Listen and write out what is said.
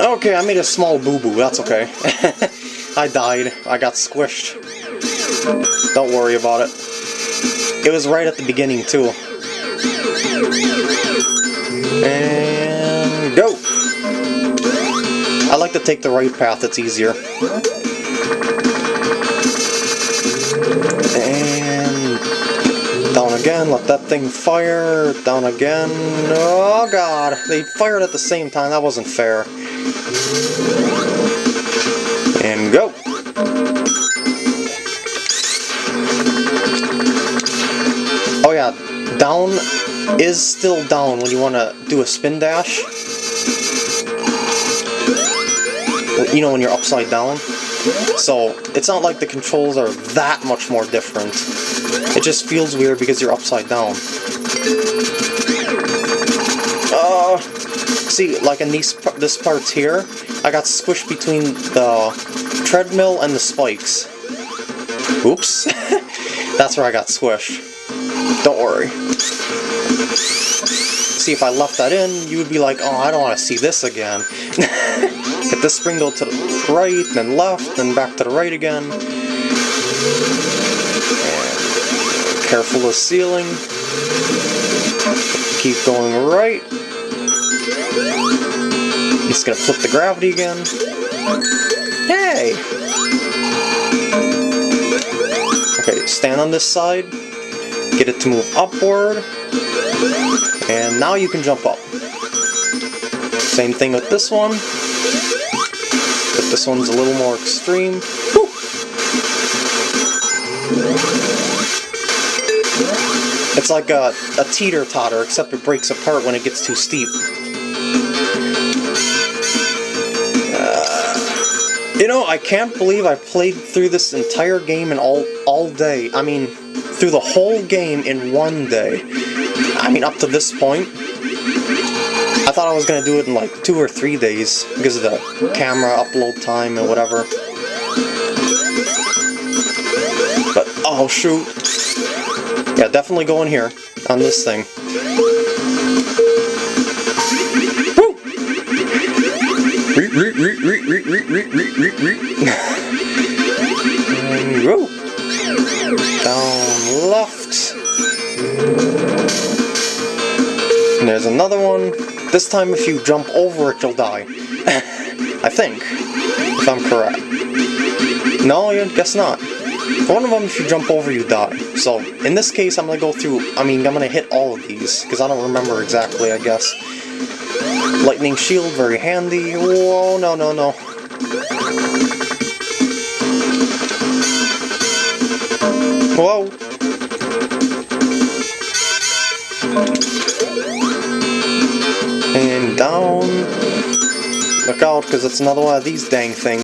Okay, I made a small boo-boo, that's okay. I died. I got squished. Don't worry about it. It was right at the beginning, too. And go! I like to take the right path, it's easier. Again, let that thing fire, down again. Oh god, they fired at the same time, that wasn't fair. And go! Oh yeah, down is still down when you want to do a spin dash. You know when you're upside down. So, it's not like the controls are that much more different. It just feels weird because you're upside down. Uh, see, like in these this parts here, I got squished between the treadmill and the spikes. Oops. That's where I got squished. Don't worry. See, if I left that in, you would be like, oh, I don't want to see this again. Hit this spring go to the right, then left, then back to the right again. And careful of ceiling. Keep going right. Just gonna flip the gravity again. Hey! Okay, stand on this side. Get it to move upward. And now you can jump up. Same thing with this one. But this one's a little more extreme. Woo! It's like a, a teeter-totter, except it breaks apart when it gets too steep. Uh, you know, I can't believe I played through this entire game in all, all day. I mean, through the whole game in one day. I mean, up to this point. I thought I was going to do it in like two or three days because of the camera upload time and whatever. But, oh shoot. Yeah, definitely go in here on this thing. Woo! and go. Left. And there's another one. This time if you jump over it, you'll die. I think. If I'm correct. No, I guess not. One of them, if you jump over, you die. So, in this case, I'm gonna go through, I mean, I'm gonna hit all of these, because I don't remember exactly, I guess. Lightning shield, very handy. Whoa, no, no, no. Whoa! Down. Look out, because it's another one of these dang things.